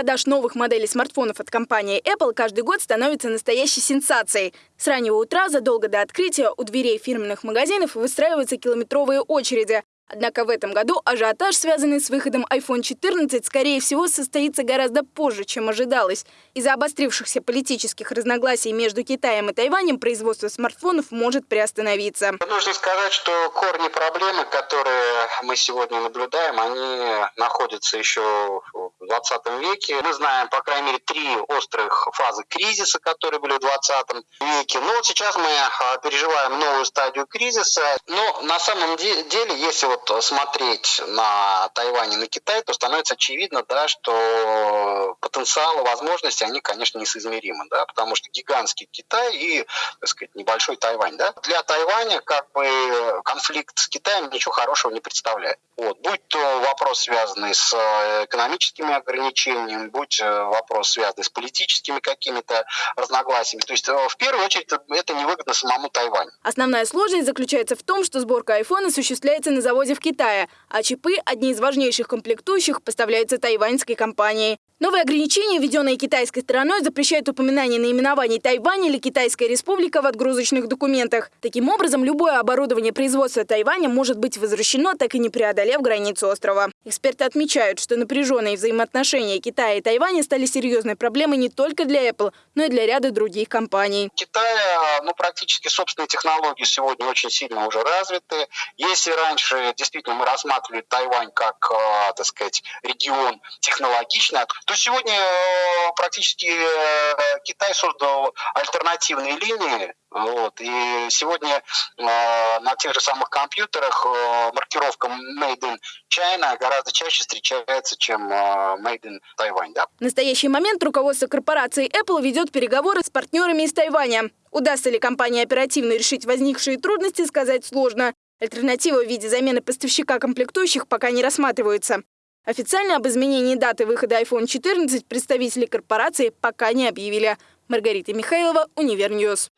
продаж новых моделей смартфонов от компании Apple каждый год становится настоящей сенсацией. С раннего утра, задолго до открытия, у дверей фирменных магазинов выстраиваются километровые очереди. Однако в этом году ажиотаж, связанный с выходом iPhone 14, скорее всего, состоится гораздо позже, чем ожидалось. Из-за обострившихся политических разногласий между Китаем и Тайванем производство смартфонов может приостановиться. Нужно сказать, что корни проблемы, которые мы сегодня наблюдаем, они находятся еще 20 веке. Мы знаем, по крайней мере, три острых фазы кризиса, которые были в 20 веке. Но вот сейчас мы а, переживаем новую стадию кризиса. Но на самом деле, если вот смотреть на Тайвань и на Китай, то становится очевидно, да, что потенциал и возможности, они, конечно, несоизмеримы, да, потому что гигантский Китай и, так сказать, небольшой Тайвань, да. Для Тайваня как бы конфликт с Китаем ничего хорошего не представляет. Вот. Будь то вопрос, связанный с э, экономическими ограничениями, будь э, вопрос, связанный с политическими какими-то разногласиями. То есть, э, в первую очередь, это невыгодно самому Тайваню. Основная сложность заключается в том, что сборка айфона осуществляется на заводе в Китае, а чипы, одни из важнейших комплектующих, поставляются тайваньской компанией. Новые ограничения, введенные китайской стороной, запрещают упоминание наименований Тайвань или Китайская республика в отгрузочных документах. Таким образом, любое оборудование производства Тайваня может быть возвращено, так и не преодолев границу острова. Эксперты отмечают, что напряженные взаимоотношения Китая и Тайваня стали серьезной проблемой не только для Apple, но и для ряда других компаний. Китай, ну, практически собственные технологии сегодня очень сильно уже развиты. Если раньше действительно мы рассматривали Тайвань как, э, так сказать, регион технологичный, то сегодня э, практически э, Китай создал альтернативные линии. Вот, и сегодня э, на тех же самых компьютерах э, маркировка Made in China гораздо чаще встречается, чем э, Made in Taiwan. Да? В настоящий момент руководство корпорации Apple ведет переговоры с партнерами из Тайваня. Удастся ли компании оперативно решить возникшие трудности, сказать сложно. Альтернатива в виде замены поставщика комплектующих пока не рассматривается. Официально об изменении даты выхода iPhone 14 представители корпорации пока не объявили. Маргарита Михайлова, Univer News.